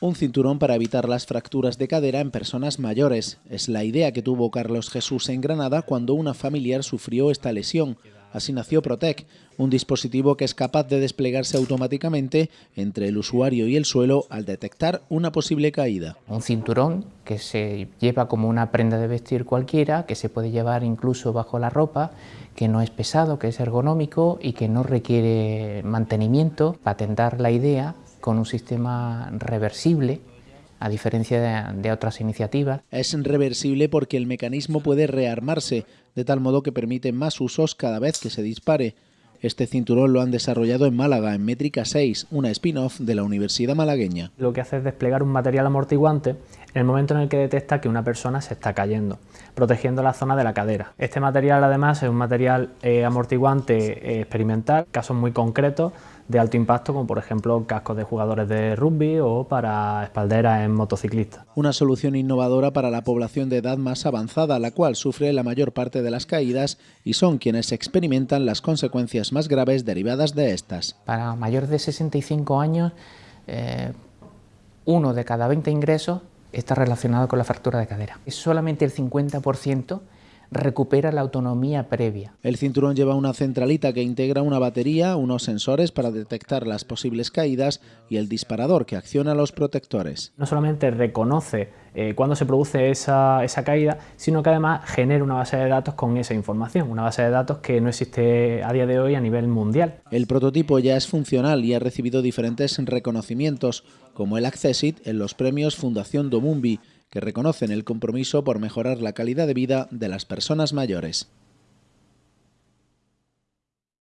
Un cinturón para evitar las fracturas de cadera en personas mayores. Es la idea que tuvo Carlos Jesús en Granada cuando una familiar sufrió esta lesión. Así nació Protec, un dispositivo que es capaz de desplegarse automáticamente entre el usuario y el suelo al detectar una posible caída. Un cinturón que se lleva como una prenda de vestir cualquiera, que se puede llevar incluso bajo la ropa, que no es pesado, que es ergonómico y que no requiere mantenimiento. Patentar la idea con un sistema reversible, a diferencia de, otras iniciativas. Es reversible porque el mecanismo puede rearmarse, de tal modo que permite más usos cada vez que se dispare. Este cinturón lo han desarrollado en Málaga, en Métrica 6, una spin-off de la Universidad Malagueña. Lo que hace es desplegar un material amortiguante en el momento en el que detecta que una persona se está cayendo, protegiendo la zona de la cadera. Este material además es un material eh, amortiguante eh, experimental, casos muy concretos de alto impacto, como por ejemplo cascos de jugadores de rugby o para espalderas en motociclistas. Una solución innovadora para la población de edad más avanzada, la cual sufre la mayor parte de las caídas y son quienes experimentan las consecuencias más graves derivadas de estas. Para mayores de 65 años, eh, uno de cada 20 ingresos está relacionado con la fractura de cadera. Es solamente el 50% recupera la autonomía previa. El cinturón lleva una centralita que integra una batería, unos sensores para detectar las posibles caídas y el disparador que acciona los protectores. No solamente reconoce eh, cuando se produce esa, esa, caída, sino que además genera una base de datos con esa información, una base de datos que no existe a día de hoy a nivel mundial. El prototipo ya es funcional y ha recibido diferentes reconocimientos, como el Accessit en los premios Fundación Domumbi, que reconocen el compromiso por mejorar la calidad de vida de las personas mayores.